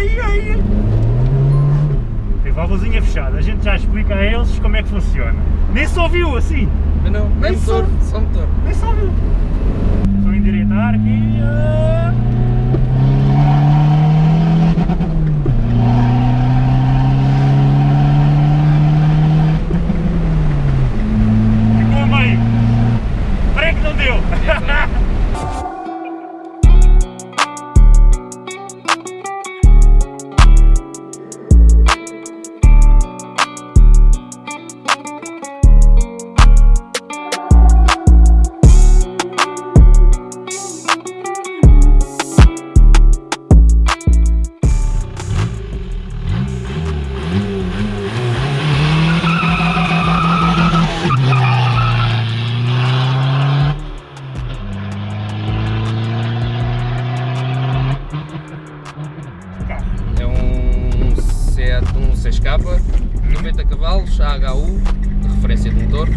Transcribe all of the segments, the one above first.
ai, ai. Teve a luzinha fechada, a gente já explica a eles como é que funciona. Nem só viu assim. Mas não, nem, nem motor, só, motor. Nem só viu. Estou a endireitar aqui. 6K, 90 cavalos, AHU, de referência de motor,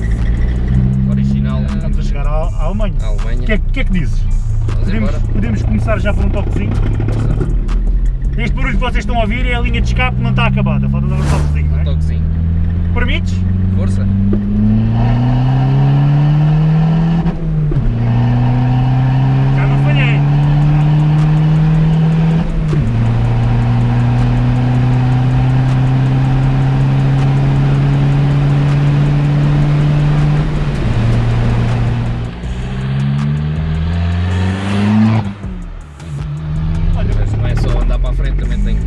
original Estamos a chegar à, à Alemanha. à O Alemanha. que, é, que é que dizes? Podemos, podemos começar já por um toquezinho. Este barulho que vocês estão a ouvir é a linha de escape não está acabada, falta dar um toquezinho, não é? Toquezinho. Permites? Força.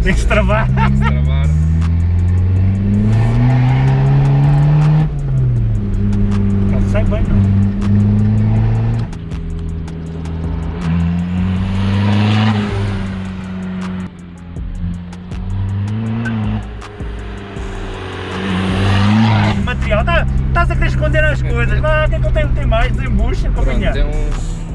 Tem que, travar. tem que travar. Não sai bem, não. Material, tá, estás a querer esconder as coisas. Vá, o que é que eu tenho? Tem mais? Desembucha, companhia. tem uns